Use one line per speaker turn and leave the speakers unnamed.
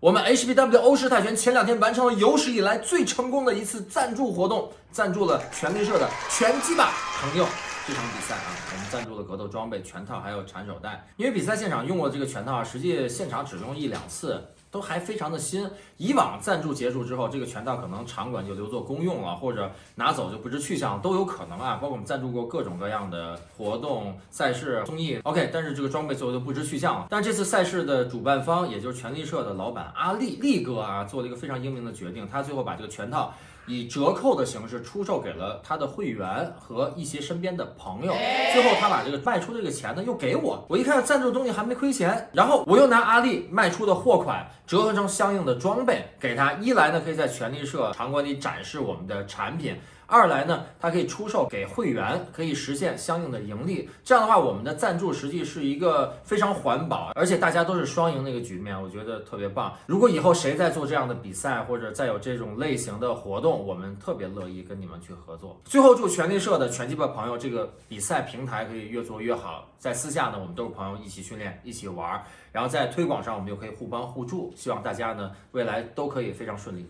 我们 HBW 欧式泰拳前两天完成了有史以来最成功的一次赞助活动，赞助了全力社的拳击吧朋友这场比赛啊，我们赞助了格斗装备、拳套还有缠手带。因为比赛现场用过这个拳套啊，实际现场只用一两次。都还非常的新。以往赞助结束之后，这个拳套可能场馆就留作公用了，或者拿走就不知去向，都有可能啊。包括我们赞助过各种各样的活动、赛事、综艺，OK。但是这个装备最后就不知去向了。但这次赛事的主办方，也就是权力社的老板阿力力哥啊，做了一个非常英明的决定，他最后把这个拳套。以折扣的形式出售给了他的会员和一些身边的朋友，最后他把这个卖出这个钱呢又给我，我一看赞助东西还没亏钱，然后我又拿阿力卖出的货款折合成相应的装备给他，一来呢可以在权力社场馆里展示我们的产品。二来呢，它可以出售给会员，可以实现相应的盈利。这样的话，我们的赞助实际是一个非常环保，而且大家都是双赢的一个局面，我觉得特别棒。如果以后谁在做这样的比赛，或者再有这种类型的活动，我们特别乐意跟你们去合作。最后，祝权力社的拳击吧朋友这个比赛平台可以越做越好。在私下呢，我们都是朋友，一起训练，一起玩儿，然后在推广上，我们又可以互帮互助。希望大家呢未来都可以非常顺利。